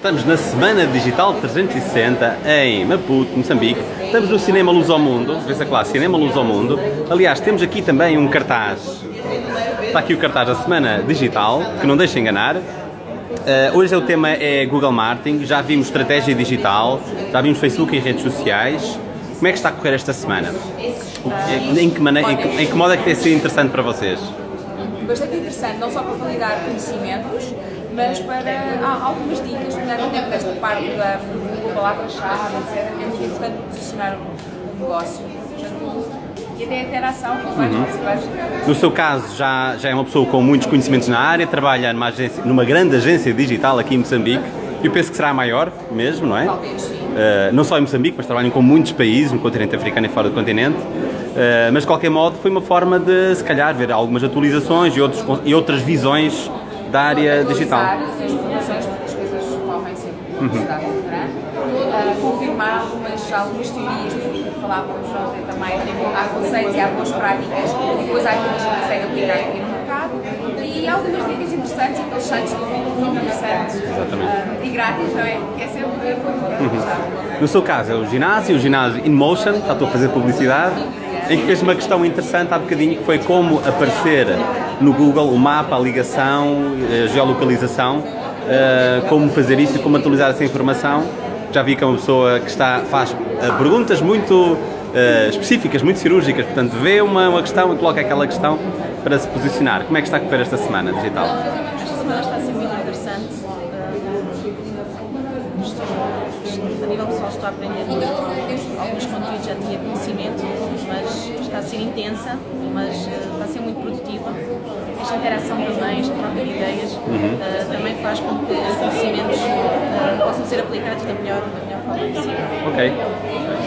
Estamos na Semana Digital 360 em Maputo, Moçambique. Estamos no Cinema Luz ao Mundo, vê-se lá, Cinema Luz ao Mundo. Aliás, temos aqui também um cartaz. Está aqui o cartaz da Semana Digital, que não deixa enganar. Uh, hoje o tema é Google Marketing, já vimos estratégia digital, já vimos Facebook e redes sociais. Como é que está a correr esta semana? Em que, maneira, em que, em que modo é que tem sido interessante para vocês? Bastante interessante, não só para validar conhecimentos, mas para há algumas dicas, nomeadamente nesta parte da, palavra-chave, etc., é muito importante posicionar o negócio. E até a interação com vários uhum. No seu caso, já, já é uma pessoa com muitos conhecimentos na área, trabalha numa, agência, numa grande agência digital aqui em Moçambique. Eu penso que será a maior mesmo, não é? Talvez, sim. Uh, não só em Moçambique, mas trabalham com muitos países, no continente africano e fora do continente. Uh, mas de qualquer modo foi uma forma de, se calhar, ver algumas atualizações e, outros, e outras visões da área digital. grande. Uh, confirmar algumas, algumas teorias, porque falávamos ontem também, há conceitos e há boas práticas, e depois há aquelas que conseguem aplicar aqui no mercado, e algumas dicas interessantes, aqueles sites muito interessantes uh, e grátis, não é? É sempre uhum. No seu caso, é o ginásio, o ginásio InMotion, estou a fazer publicidade, em que fez uma questão interessante há bocadinho, que foi como aparecer no Google o mapa, a ligação, a geolocalização, eh, como fazer isso e como atualizar essa informação. Já vi que é uma pessoa que está, faz eh, perguntas muito eh, específicas, muito cirúrgicas, portanto vê uma, uma questão e coloca aquela questão para se posicionar. Como é que está a correr esta semana digital? Esta semana está a ser muito interessante. a nível pessoal estou a aprender alguns conteúdos, já tinha conhecimento, está a ser intensa, mas está a ser muito produtiva esta interação também, esta troca de ideias, uhum. uh, também faz com que os conhecimentos uh, possam ser aplicados da melhor, da melhor forma possível. Ok.